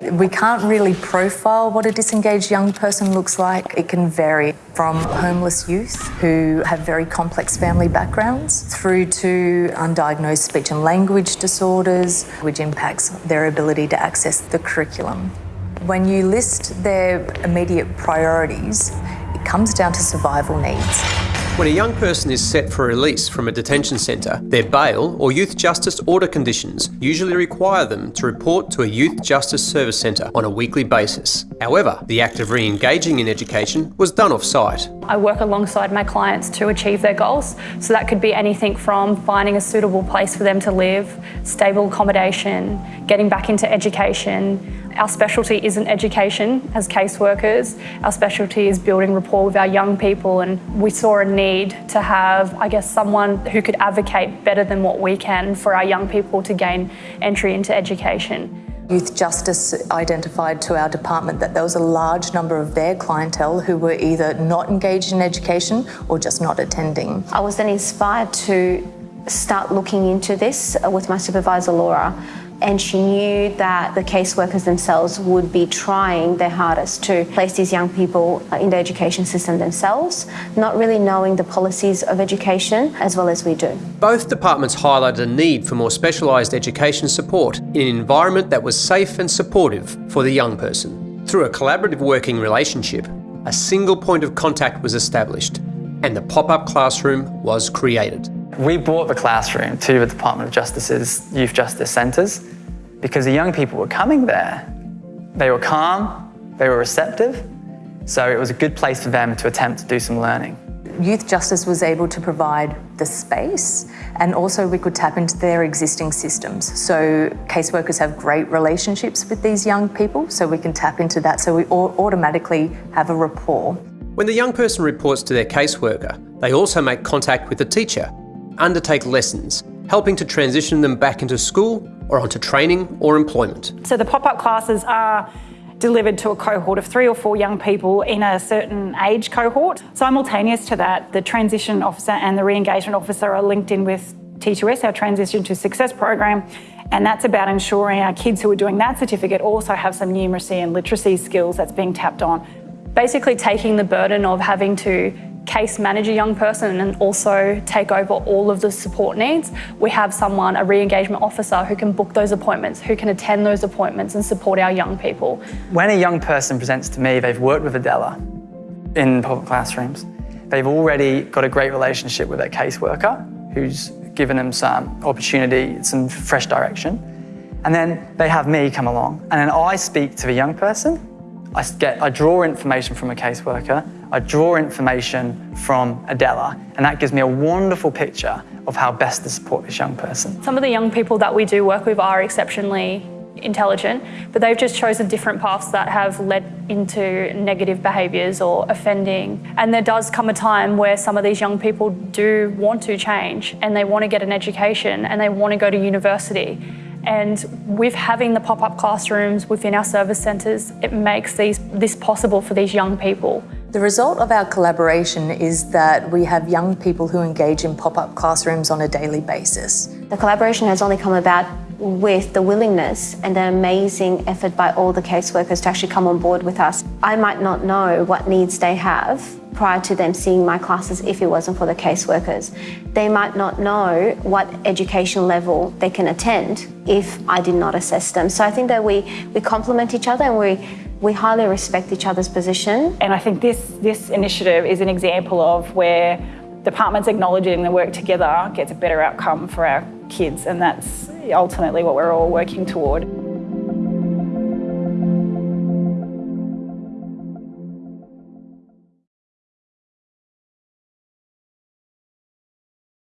We can't really profile what a disengaged young person looks like. It can vary from homeless youth who have very complex family backgrounds through to undiagnosed speech and language disorders, which impacts their ability to access the curriculum. When you list their immediate priorities, it comes down to survival needs. When a young person is set for release from a detention centre, their bail or youth justice order conditions usually require them to report to a youth justice service centre on a weekly basis. However, the act of re-engaging in education was done off-site. I work alongside my clients to achieve their goals. So that could be anything from finding a suitable place for them to live, stable accommodation, getting back into education, our specialty isn't education as caseworkers. Our specialty is building rapport with our young people and we saw a need to have, I guess, someone who could advocate better than what we can for our young people to gain entry into education. Youth Justice identified to our department that there was a large number of their clientele who were either not engaged in education or just not attending. I was then inspired to start looking into this with my supervisor Laura and she knew that the caseworkers themselves would be trying their hardest to place these young people in the education system themselves, not really knowing the policies of education as well as we do. Both departments highlighted a need for more specialised education support in an environment that was safe and supportive for the young person. Through a collaborative working relationship, a single point of contact was established and the pop-up classroom was created. We brought the classroom to the Department of Justice's Youth Justice Centres because the young people were coming there. They were calm, they were receptive, so it was a good place for them to attempt to do some learning. Youth Justice was able to provide the space and also we could tap into their existing systems. So caseworkers have great relationships with these young people, so we can tap into that so we automatically have a rapport. When the young person reports to their caseworker, they also make contact with the teacher undertake lessons, helping to transition them back into school or onto training or employment. So the pop-up classes are delivered to a cohort of three or four young people in a certain age cohort. Simultaneous to that, the transition officer and the re-engagement officer are linked in with T2S, our Transition to Success program, and that's about ensuring our kids who are doing that certificate also have some numeracy and literacy skills that's being tapped on. Basically taking the burden of having to case manage a young person and also take over all of the support needs, we have someone, a re-engagement officer, who can book those appointments, who can attend those appointments and support our young people. When a young person presents to me, they've worked with Adela in pop-up classrooms. They've already got a great relationship with their caseworker, who's given them some opportunity, some fresh direction. And then they have me come along, and then I speak to the young person. I, get, I draw information from a caseworker, I draw information from Adela, and that gives me a wonderful picture of how best to support this young person. Some of the young people that we do work with are exceptionally intelligent, but they've just chosen different paths that have led into negative behaviours or offending. And there does come a time where some of these young people do want to change and they want to get an education and they want to go to university. And with having the pop-up classrooms within our service centres, it makes these, this possible for these young people. The result of our collaboration is that we have young people who engage in pop-up classrooms on a daily basis. The collaboration has only come about with the willingness and the amazing effort by all the caseworkers to actually come on board with us. I might not know what needs they have prior to them seeing my classes if it wasn't for the caseworkers. They might not know what education level they can attend if I did not assess them. So I think that we, we complement each other and we we highly respect each other's position. And I think this, this initiative is an example of where departments acknowledging the work together gets a better outcome for our kids and that's ultimately what we're all working toward.